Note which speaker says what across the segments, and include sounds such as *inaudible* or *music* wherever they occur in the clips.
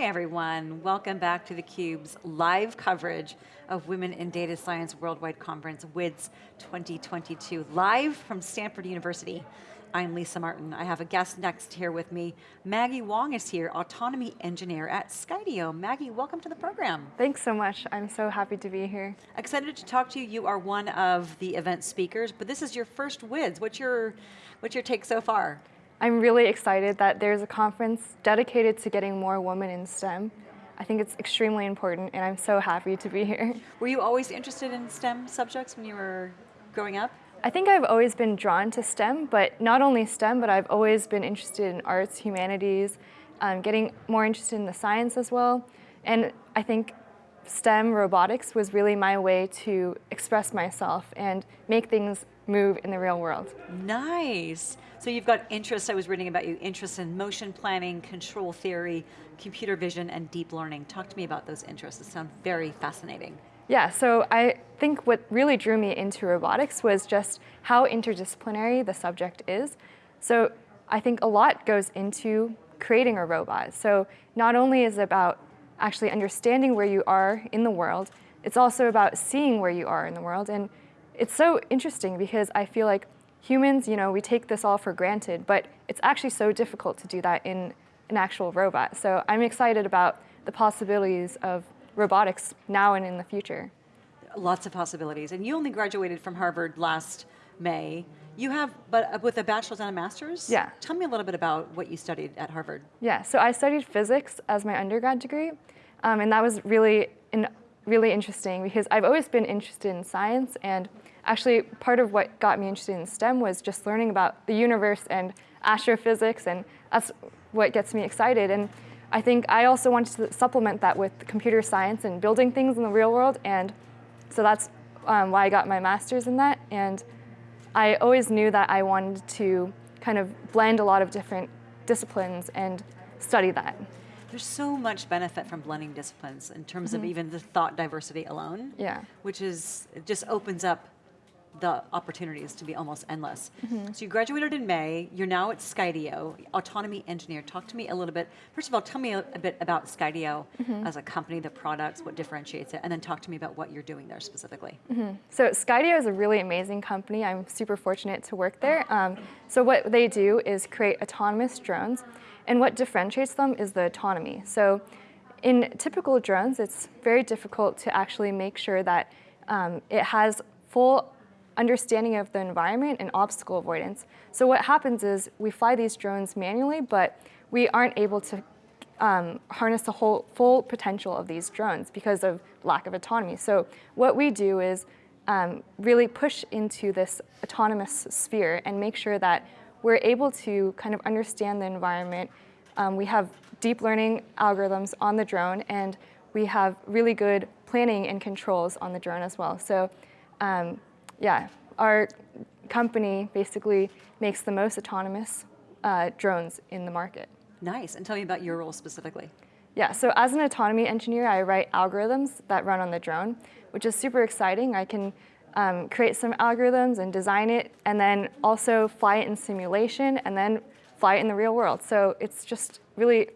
Speaker 1: Hey everyone, welcome back to theCUBE's live coverage of Women in Data Science Worldwide Conference, WIDS 2022, live from Stanford University. I'm Lisa Martin. I have a guest next here with me. Maggie Wong is here, autonomy engineer at Skydio. Maggie, welcome to the program.
Speaker 2: Thanks so much. I'm so happy to be here.
Speaker 1: Excited to talk to you. You are one of the event speakers, but this is your first WIDS. What's your, what's your take so far?
Speaker 2: I'm really excited that there's a conference dedicated to getting more women in STEM. I think it's extremely important and I'm so happy to be here.
Speaker 1: Were you always interested in STEM subjects when you were growing up?
Speaker 2: I think I've always been drawn to STEM, but not only STEM, but I've always been interested in arts, humanities, um, getting more interested in the science as well. And I think STEM robotics was really my way to express myself and make things move in the real world.
Speaker 1: Nice. So you've got interests, I was reading about you, interests in motion planning, control theory, computer vision, and deep learning. Talk to me about those interests. They sound very fascinating.
Speaker 2: Yeah, so I think what really drew me into robotics was just how interdisciplinary the subject is. So I think a lot goes into creating a robot. So not only is it about actually understanding where you are in the world, it's also about seeing where you are in the world. And it's so interesting because I feel like humans, you know, we take this all for granted, but it's actually so difficult to do that in an actual robot. So I'm excited about the possibilities of robotics now and in the future.
Speaker 1: Lots of possibilities. And you only graduated from Harvard last May. You have, but uh, with a bachelor's and a master's?
Speaker 2: Yeah.
Speaker 1: Tell me a little bit about what you studied at Harvard.
Speaker 2: Yeah, so I studied physics as my undergrad degree, um, and that was really, in, really interesting because I've always been interested in science, and actually part of what got me interested in STEM was just learning about the universe and astrophysics, and that's what gets me excited. And I think I also wanted to supplement that with computer science and building things in the real world. And so that's um, why I got my master's in that. And I always knew that I wanted to kind of blend a lot of different disciplines and study that.
Speaker 1: There's so much benefit from blending disciplines in terms mm -hmm. of mm-hmm. even the thought diversity alone.
Speaker 2: Yeah.
Speaker 1: Which is, it just opens up the opportunities to be almost endless. Mm -hmm. So you graduated in May, you're now at Skydio, autonomy engineer. Talk to me a little bit, first of all, tell me a, a bit about Skydio mm -hmm. as a company, the products, what differentiates it, and then talk to me about what you're doing there specifically.
Speaker 2: Mm -hmm. So Skydio is a really amazing company. I'm super fortunate to work there. Um, so what they do is create autonomous drones, and what differentiates them is the autonomy. So in typical drones, it's very difficult to actually make sure that um, it has full understanding of the environment and obstacle avoidance. So what happens is we fly these drones manually, but we aren't able to um, harness the whole full potential of these drones because of lack of autonomy. So what we do is um, really push into this autonomous sphere and make sure that we're able to kind of understand the environment. Um, we have deep learning algorithms on the drone and we have really good planning and controls on the drone as well. So um, yeah, our company basically makes the most autonomous uh, drones in the market.
Speaker 1: Nice, and tell me about your role specifically.
Speaker 2: Yeah, so as an autonomy engineer, I write algorithms that run on the drone, which is super exciting. I can um, create some algorithms and design it, and then also fly it in simulation, and then fly it in the real world. So it's just really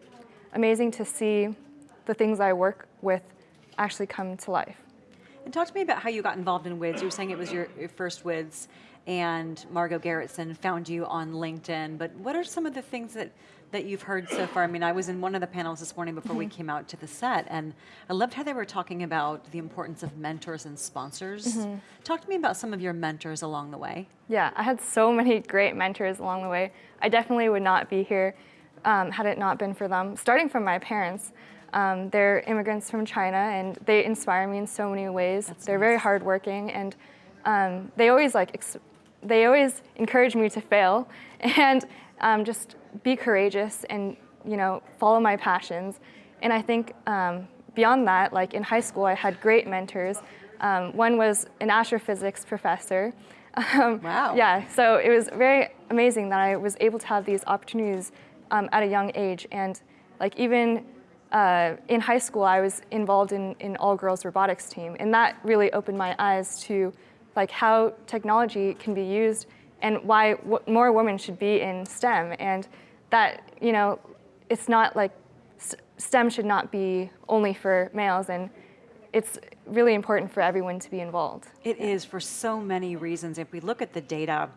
Speaker 2: amazing to see the things I work with actually come to life.
Speaker 1: And talk to me about how you got involved in WIDS. You were saying it was your, your first WIDS and Margot Gerritsen found you on LinkedIn, but what are some of the things that, that you've heard so far? I mean, I was in one of the panels this morning before mm -hmm. we mm-hmm. came out to the set, and I loved how they were talking about the importance of mentors and sponsors. Mm -hmm. Talk to me about some of your mentors along the way.
Speaker 2: Yeah, I had so many *laughs* great mentors along the way. I definitely would not be here um, had it not been for them, starting from my parents. Um, they're immigrants from China and they inspire me in so many ways. That's they're nice. very hardworking and um, they always like they always encourage me to fail *laughs* and um, just be courageous and you know follow my passions. And I think um, beyond that, like in high school, I had great mentors. Um, one was an astrophysics professor. *laughs*
Speaker 1: Um, wow.
Speaker 2: Yeah, so it was very amazing that I was able to have these opportunities at a young age and like even uh, in high school, I was involved in an all-girls robotics team, and that really opened my eyes to like how technology can be used and why more women should be in STEM, and that you know, it's not like STEM should not be only for males, and it's really important for everyone to be involved.
Speaker 1: It is for so many reasons. If we look at the data,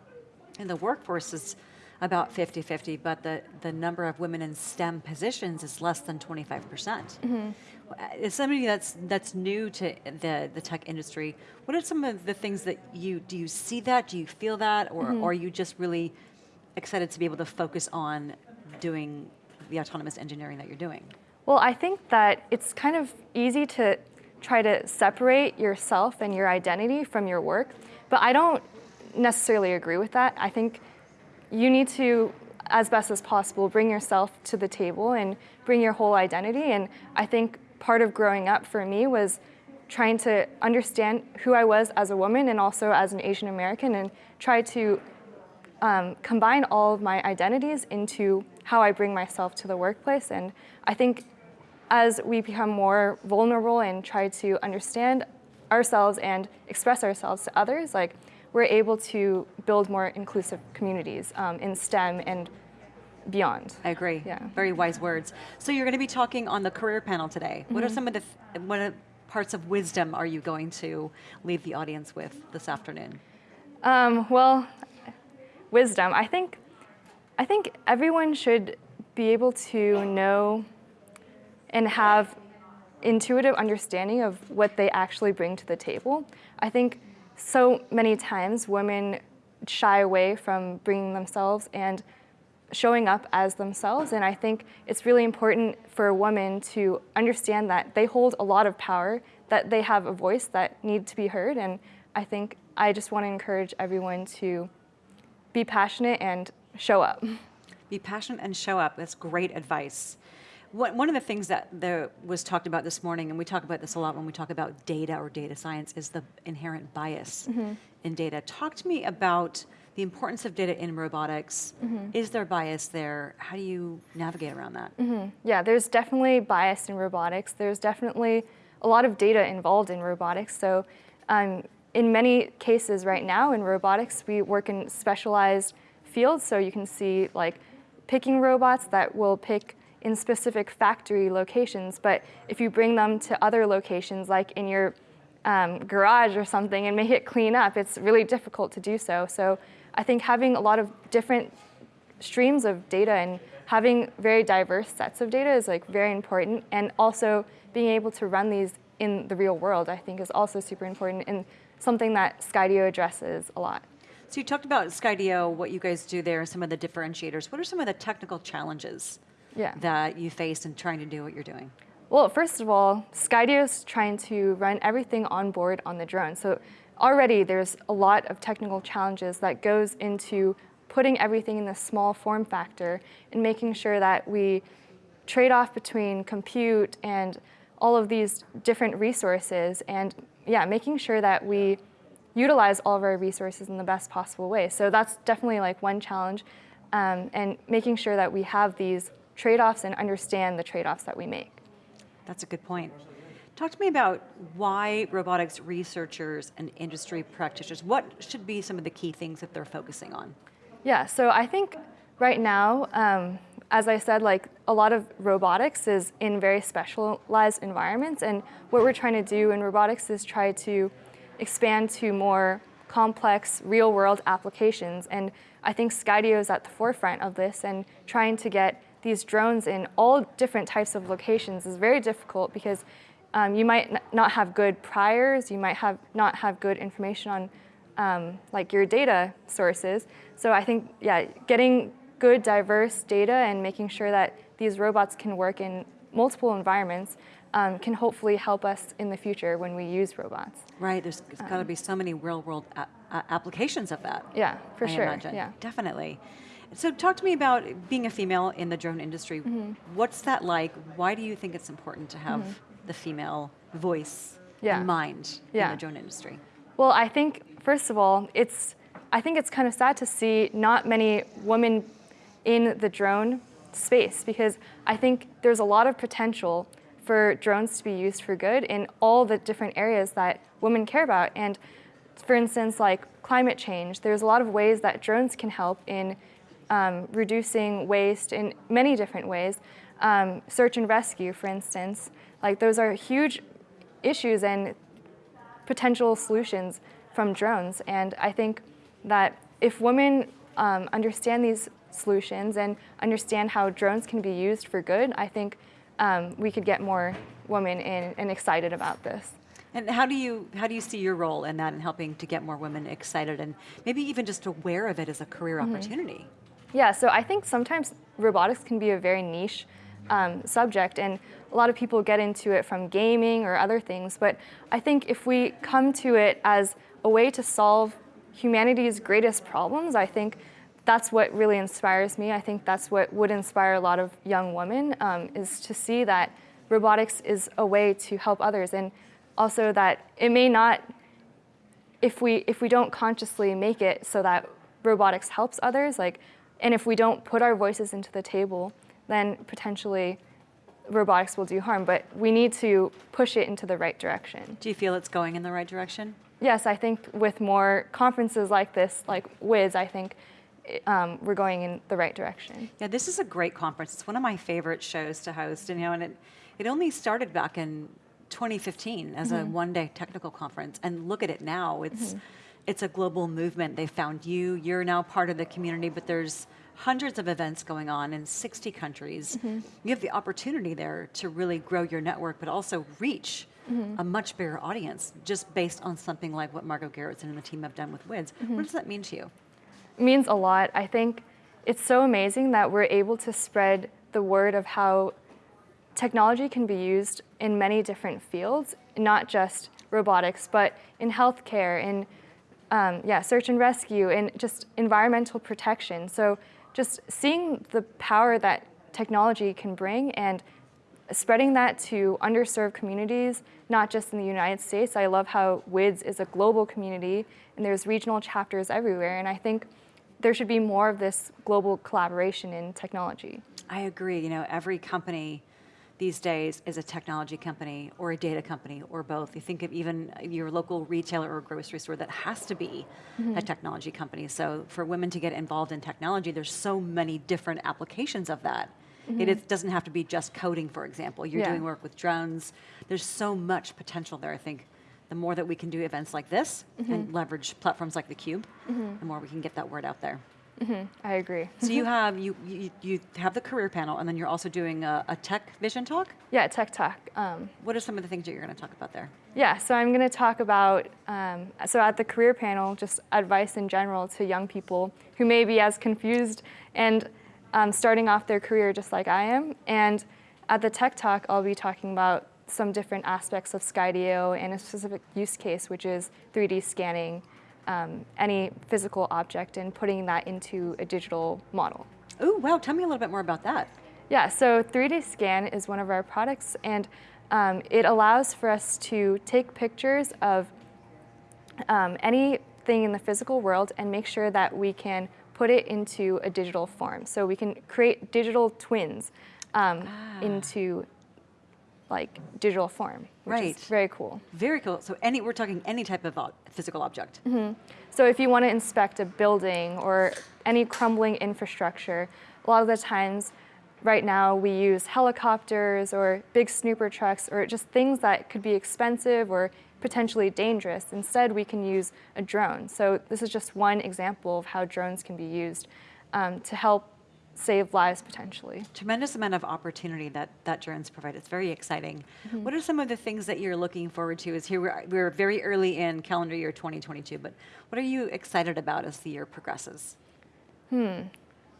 Speaker 1: and the workforce is about 50-50, but the, the number of women in STEM positions is less than 25%. percent mm-hmm. uh, As somebody that's that's new to the, the tech industry, what are some of the things that you, do you see that, do you feel that, or, or are you just really excited to be able to focus on doing the autonomous engineering that you're doing?
Speaker 2: Well, I think that it's kind of easy to try to separate yourself and your identity from your work, but I don't necessarily agree with that. I think you need to, as best as possible, bring yourself to the table and bring your whole identity. And I think part of growing up for me was trying to understand who I was as a woman and also as an Asian American and try to um, combine all of my identities into how I bring myself to the workplace. And I think as we become more vulnerable and try to understand ourselves and express ourselves to others, like we're able to build more inclusive communities um, in STEM and beyond.
Speaker 1: I agree.
Speaker 2: Yeah.
Speaker 1: Very wise words. So you're going to be talking on the career panel today. What
Speaker 2: Mm-hmm.
Speaker 1: are some of the what are parts of wisdom are you going to leave the audience with this afternoon?
Speaker 2: Um, well, wisdom. I think, I think everyone should be able to know and have intuitive understanding of what they actually bring to the table. I think so many times women shy away from bringing themselves and showing up as themselves. And I think it's really important for a woman to understand that they hold a lot of power, that they have a voice that need to be heard. And I think I just want to encourage everyone to be passionate and show up.
Speaker 1: Be passionate and show up. That's great advice. What, one of the things that there was talked about this morning, and we talk about this a lot when we talk about data or data science, is the inherent bias mm-hmm. in data. Talk to me about the importance of data in robotics. Mm-hmm. Is there bias there? How do you navigate around that? Mm-hmm.
Speaker 2: Yeah, there's definitely bias in robotics. There's definitely a lot of data involved in robotics. So um, in many cases right now in robotics, we work in specialized fields. So you can see like picking robots that will pick in specific factory locations. But if you bring them to other locations, like in your um, garage or something, and make it clean up, it's really difficult to do so. So I think having a lot of different streams of data and having very diverse sets of data is like very important and also being able to run these in the real world I think is also super important and something that Skydio addresses a lot.
Speaker 1: So you talked about Skydio, what you guys do there, some of the differentiators. What are some of the technical challenges
Speaker 2: Yeah.
Speaker 1: that you face in trying to do what you're doing?
Speaker 2: Well, first of all, Skydio is trying to run everything on board on the drone. So already there's a lot of technical challenges that goes into putting everything in this small form factor and making sure that we trade off between compute and all of these different resources and yeah, making sure that we utilize all of our resources in the best possible way. So that's definitely like one challenge um, and making sure that we have these trade-offs and understand the trade-offs that we make.
Speaker 1: That's a good point. Talk to me about why robotics researchers and industry practitioners, what should be some of the key things that they're focusing on?
Speaker 2: Yeah, so I think right now, um, as I said, like a lot of robotics is in very specialized environments, and what we're trying to do in robotics is try to expand to more complex real-world applications. And I think Skydio is at the forefront of this, and trying to get these drones in all different types of locations is very difficult because um, you might n- not have good priors, you might have not have good information on um, like your data sources. So I think, yeah, getting good, diverse data and making sure that these robots can work in multiple environments um, can hopefully help us in the future when we use robots.
Speaker 1: Right, there's got to be so many real world applications of that.
Speaker 2: Yeah, for
Speaker 1: I
Speaker 2: sure.
Speaker 1: imagine.
Speaker 2: Yeah.
Speaker 1: Definitely. So talk to me about being a female in the drone industry.
Speaker 2: Mm-hmm.
Speaker 1: What's that like? Why do you think it's important to have the female voice
Speaker 2: Yeah.
Speaker 1: in mind in the drone industry?
Speaker 2: Well, I think first of all, it's I think it's kind of sad to see not many women in the drone space because I think there's a lot of potential for drones to be used for good in all the different areas that women care about. And for instance, like climate change, there's a lot of ways that drones can help in um, reducing waste in many different ways. um, search and rescue, for instance. Like those are huge issues and potential solutions from drones. And I think that if women um, understand these solutions and understand how drones can be used for good, I think um, we could get more women in and excited about this.
Speaker 1: And how do you how do you see your role in that in helping to get more women excited and maybe even just aware of it as a career opportunity?
Speaker 2: Yeah, so I think sometimes robotics can be a very niche um, subject, and a lot of people get into it from gaming or other things. But I think if we come to it as a way to solve humanity's greatest problems, I think that's what really inspires me. I think that's what would inspire a lot of young women um, is to see that robotics is a way to help others, and also that it may not, if we if we don't consciously make it so that robotics helps others, like, and if we don't put our voices into the table, then potentially robotics will do harm. But we need to push it into the right direction.
Speaker 1: Do you feel it's going in the right direction?
Speaker 2: Yes, I think with more conferences like this, like WIDS, I think um, we're going in the right direction.
Speaker 1: Yeah, this is a great conference. It's one of my favorite shows to host, and you know, and it it only started back in 2015 as a one-day technical conference, and look at it now. It's it's a global movement. They found you. You're now part of the community, but there's hundreds of events going on in 60 countries. Mm-hmm. You have the opportunity there to really grow your network, but also reach mm-hmm. a much bigger audience just based on something like what Margot Gerritsen and the team have done with WIDS. What mm-hmm. does that mean to you?
Speaker 2: It means a lot. I think it's so amazing that we're able to spread the word of how technology can be used in many different fields, not just robotics, but in healthcare, in um, yeah, search and rescue, and just environmental protection. So just seeing the power that technology can bring and spreading that to underserved communities, not just in the United States. I love how WIDS is a global community and there's regional chapters everywhere. And I think there should be more of this global collaboration in technology.
Speaker 1: I agree. You know, every company these days is a technology company or a data company or both. You think of even your local retailer or grocery store that has to be a mm-hmm. technology company. So for women to get involved in technology, there's so many different applications of that. It mm-hmm. is, doesn't have to be just coding, for example. You're
Speaker 2: Yeah.
Speaker 1: doing work with drones. There's so much potential there. I think the more that we can do events like this mm-hmm. and leverage platforms like theCUBE, the more we can get that word out there.
Speaker 2: I agree.
Speaker 1: So you have you, you you have the career panel, and then you're also doing a, a tech vision talk.
Speaker 2: Yeah, Tech Talk. Um,
Speaker 1: What are some of the things that you're going to talk about there?
Speaker 2: Yeah, so I'm going to talk about, um, so at the career panel, just advice in general to young people who may be as confused and um, starting off their career just like I am. And at the Tech Talk, I'll be talking about some different aspects of Skydio and a specific use case, which is 3D scanning um, any physical object and putting that into a digital model.
Speaker 1: Oh wow! Tell me a little bit more about that.
Speaker 2: Yeah, so 3D Scan is one of our products, and um, it allows for us to take pictures of um, anything in the physical world and make sure that we can put it into a digital form. So we can create digital twins um, into like digital form, which
Speaker 1: Right.
Speaker 2: is very cool.
Speaker 1: Very cool. So any we're talking any type of physical object.
Speaker 2: So if you want to inspect a building or any crumbling infrastructure, a lot of the times right now we use helicopters or big snooper trucks or just things that could be expensive or potentially dangerous. Instead, we can use a drone. So this is just one example of how drones can be used um, to help save lives potentially.
Speaker 1: Tremendous amount of opportunity that that drones provide. It's very exciting. What are some of the things that you're looking forward to? Is here we're, we're very early in calendar year 2022, but what are you excited about as the year progresses?
Speaker 2: Hmm,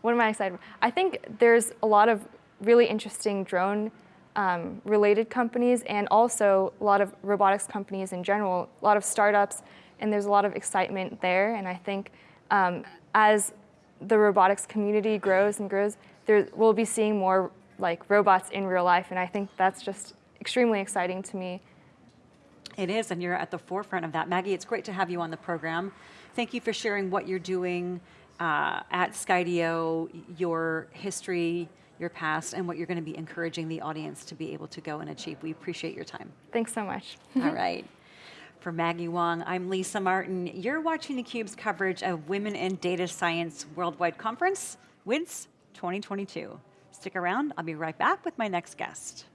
Speaker 2: what am I excited about? I think there's a lot of really interesting drone um, related companies and also a lot of robotics companies in general, a lot of startups, and there's a lot of excitement there. And I think um, as the robotics community grows and grows, there we'll be seeing more like robots in real life, and I think that's just extremely exciting to me.
Speaker 1: It is, and you're at the forefront of that. Maggie, it's great to have you on the program. Thank you for sharing what you're doing uh, at Skydio, your history, your past, and what you're going to be encouraging the audience to be able to go and achieve. We appreciate your time.
Speaker 2: Thanks so much.
Speaker 1: All right. *laughs* For Maggie Wong, I'm Lisa Martin. You're watching theCUBE's coverage of Women in Data Science Worldwide Conference, WIDS 2022. Stick around, I'll be right back with my next guest.